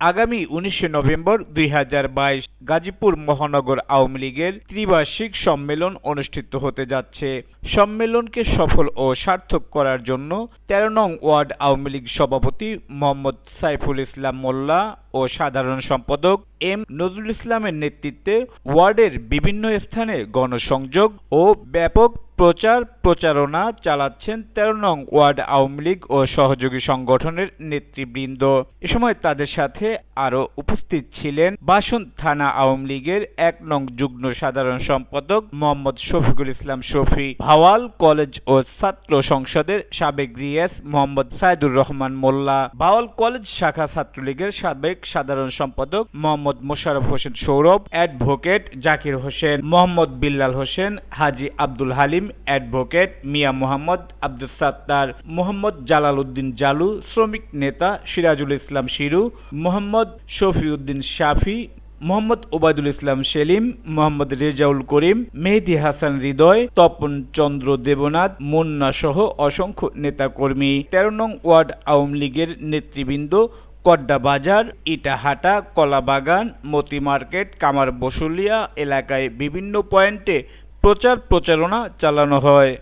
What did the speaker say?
আগামী উনিশে নভেম্বর দুই হাজার বাইশ গাজীপুর মহানগর আওয়ামী লীগের ত্রিবার্ষিক সম্মেলন অনুষ্ঠিত হতে যাচ্ছে। সম্মেলনকে সফল ও সার্থক করার জন্য তেরো নং ওয়ার্ড আওয়ামী লীগ সভাপতি মোহাম্মদ সাইফুল ইসলাম মোল্লা ও সাধারণ সম্পাদক এম নজরুল ইসলামের নেতৃত্বে ওয়ার্ডের বিভিন্ন স্থানে গণসংযোগ ও ব্যাপক প্রচার প্রচারণা চালাচ্ছেন তেরো নং ওয়ার্ড আওয়ামী লীগ ও সহযোগী সংগঠনের নেতৃবৃন্দ। এ সময় তাদের সাথে আরও উপস্থিত ছিলেন বাসন থানা আওয়ামী লীগের এক নং যুগ্ম সাধারণ সম্পাদক মোহাম্মদ শফিকুল ইসলাম শফি, ভাওয়াল কলেজ ও ছাত্র সংসদের সাবেক জিএস মোহাম্মদ সাইদুর রহমান মোল্লা, ভাওয়াল কলেজ শাখা ছাত্রলীগের সাবেক সাধারণ সম্পাদক মোহাম্মদ মোশারফ হোসেন সৌরভ, অ্যাডভোকেট জাকির হোসেন, মোহাম্মদ বিল্লাল হোসেন, হাজি আব্দুল হালিম অ্যাডভোকেট মিয়া মোহাম্মদ আব্দুল সাত্তার, মোহাম্মদ জালাল উদ্দিন জালু, শ্রমিক নেতা সিরাজুল ইসলাম শিরু, মোহাম্মদ শফিউদ্দিন শাফি, মোহাম্মদ ওবায়দুল ইসলাম সেলিম, মোহাম্মদ রেজাউল করিম, মেহেদি হাসান হৃদয়, তপন চন্দ্র দেবনাথ, মুন্না সহ অসংখ্য নেতাকর্মী। তেরো নং ওয়ার্ড আওয়ামী লীগের নেতৃবৃন্দ কড্ডা বাজার, ইটাহাটা, কলাবাগান মতি মার্কেট কামার বসুলিয়া এলাকায় বিভিন্ন পয়েন্টে প্রচার প্রচারণা চালানো হয়।